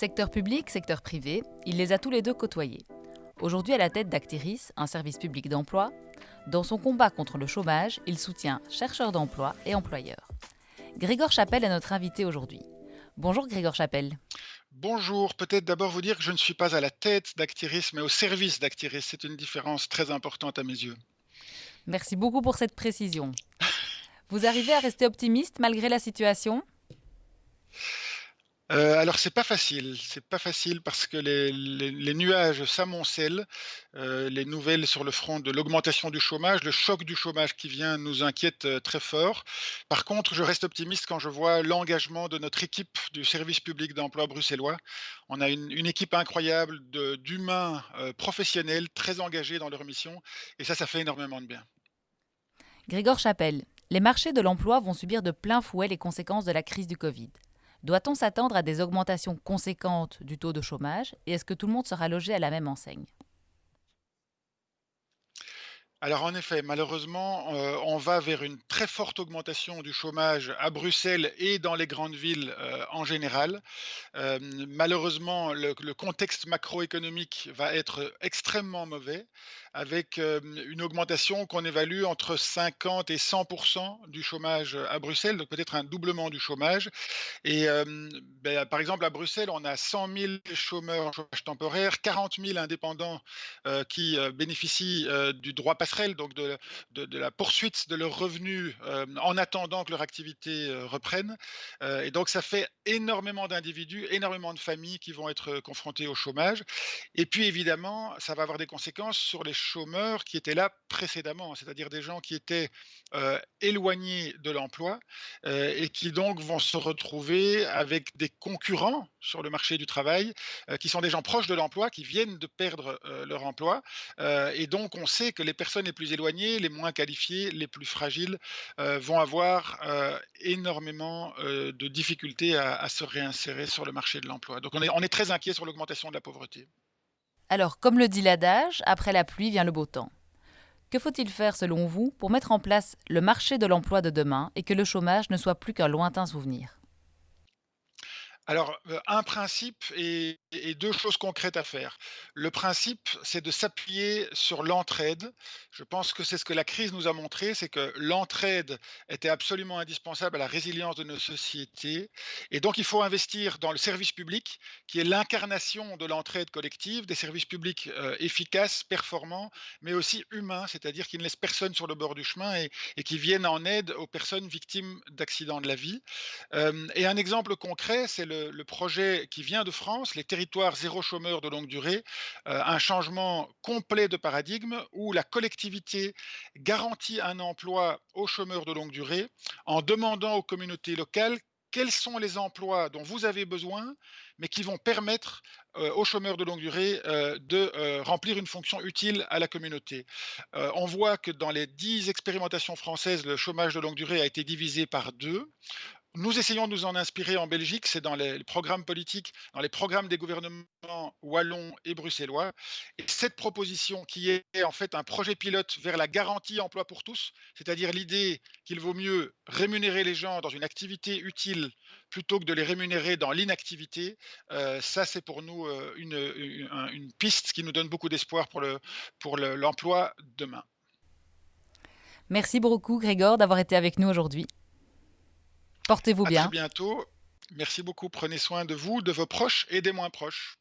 Secteur public, secteur privé, il les a tous les deux côtoyés. Aujourd'hui à la tête d'Actiris, un service public d'emploi, dans son combat contre le chômage, il soutient chercheurs d'emploi et employeurs. Grégor Chapelle est notre invité aujourd'hui. Bonjour Grégor Chapelle. Bonjour, peut-être d'abord vous dire que je ne suis pas à la tête d'Actiris, mais au service d'Actiris. C'est une différence très importante à mes yeux. Merci beaucoup pour cette précision. Vous arrivez à rester optimiste malgré la situation? Euh, alors c'est pas facile, c'est pas facile parce que les, nuages s'amoncellent, euh, les nouvelles sur le front de l'augmentation du chômage, le choc du chômage qui vient nous inquiète euh, très fort. Par contre, je reste optimiste quand je vois l'engagement de notre équipe du service public d'emploi bruxellois. On a une, équipe incroyable d'humains professionnels très engagés dans leur mission et ça, ça fait énormément de bien. Grégor Chapelle, les marchés de l'emploi vont subir de plein fouet les conséquences de la crise du Covid. Doit-on s'attendre à des augmentations conséquentes du taux de chômage et est-ce que tout le monde sera logé à la même enseigne? Alors en effet, malheureusement, euh, on va vers une très forte augmentation du chômage à Bruxelles et dans les grandes villes euh, en général. Euh, malheureusement, le, contexte macroéconomique va être extrêmement mauvais, avec une augmentation qu'on évalue entre 50 et 100% du chômage à Bruxelles, donc peut-être un doublement du chômage. Et ben, par exemple, à Bruxelles, on a 100 000 chômeurs en chômage temporaire, 40 000 indépendants qui bénéficient du droit donc de, la poursuite de leurs revenus euh, en attendant que leur activité euh, reprenne. Euh, et donc ça fait énormément d'individus, énormément de familles qui vont être confrontées au chômage. Et puis évidemment, ça va avoir des conséquences sur les chômeurs qui étaient là précédemment, c'est-à-dire des gens qui étaient éloignés de l'emploi et qui donc vont se retrouver avec des concurrents sur le marché du travail qui sont des gens proches de l'emploi, qui viennent de perdre leur emploi. et donc on sait que les personnes les plus éloignées, les moins qualifiés, les plus fragiles euh, vont avoir euh, énormément euh, de difficultés à, se réinsérer sur le marché de l'emploi. Donc on est, on est très inquiet sur l'augmentation de la pauvreté. Alors, comme le dit l'adage, après la pluie vient le beau temps. Que faut-il faire selon vous pour mettre en place le marché de l'emploi de demain et que le chômage ne soit plus qu'un lointain souvenir? Alors, euh, un principe et, deux choses concrètes à faire. Le principe, c'est de s'appuyer sur l'entraide. Je pense que c'est ce que la crise nous a montré, c'est que l'entraide était absolument indispensable à la résilience de nos sociétés. Et donc, il faut investir dans le service public, qui est l'incarnation de l'entraide collective, des services publics euh, efficaces, performants, mais aussi humains, c'est-à-dire qui ne laissent personne sur le bord du chemin et, qui viennent en aide aux personnes victimes d'accidents de la vie. Euh, et un exemple concret, c'est le le, projet qui vient de France, les territoires zéro chômeur de longue durée, euh, un changement complet de paradigme où la collectivité garantit un emploi aux chômeurs de longue durée en demandant aux communautés locales quels sont les emplois dont vous avez besoin, mais qui vont permettre euh, aux chômeurs de longue durée euh, de remplir une fonction utile à la communauté. on voit que dans les dix expérimentations françaises, le chômage de longue durée a été divisé par deux. Nous essayons de nous en inspirer en Belgique, c'est dans les programmes politiques, dans les programmes des gouvernements wallons et bruxellois. Et cette proposition qui est en fait un projet pilote vers la garantie emploi pour tous, c'est-à-dire l'idée qu'il vaut mieux rémunérer les gens dans une activité utile plutôt que de les rémunérer dans l'inactivité, euh, ça c'est pour nous euh, une, piste qui nous donne beaucoup d'espoir pour l'emploi demain. Merci beaucoup Grégor d'avoir été avec nous aujourd'hui. Portez-vous bien. À très bientôt. Merci beaucoup. Prenez soin de vous, de vos proches et des moins proches.